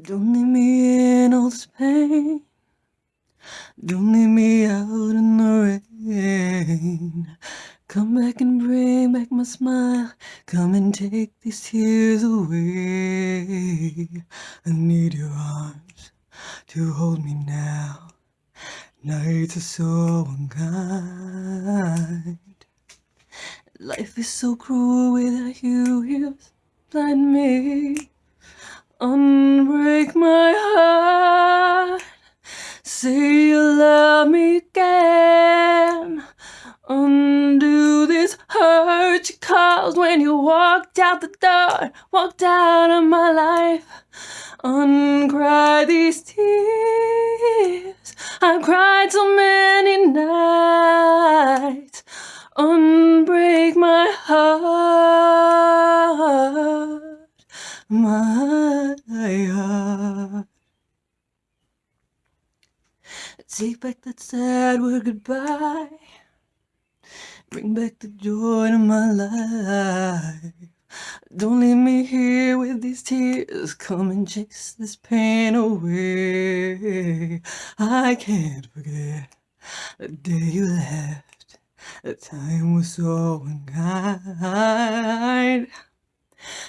Don't leave me in all this pain. Don't leave me out in the rain. Come back and bring back my smile. Come and take these tears away. I need your arms to hold me now. Nights are so unkind. Life is so cruel without you here blind me. Unbreak my heart. Say you love me again. Undo this hurt you caused when you walked out the door, walked out of my life. Uncry these tears. I've cried so many nights. Take back that sad word goodbye. Bring back the joy to my life. Don't leave me here with these tears. Come and chase this pain away. I can't forget the day you left. The time was so unkind.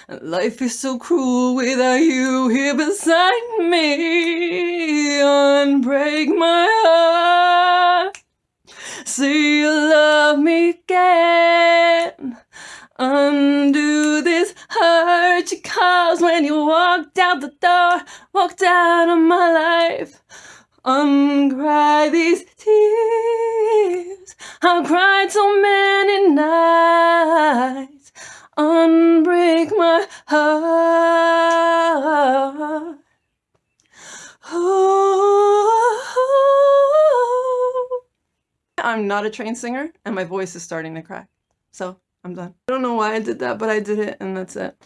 Life is so cruel without you here beside me. Unbreak my heart. Say you love me again. Undo this hurt you caused when you walked out the door, walked out of my life. Uncry these tears. I've cried so many nights. Unbreak my heart. Oh. I'm not a trained singer and my voice is starting to crack. So I'm done. I don't know why I did that, but I did it and that's it.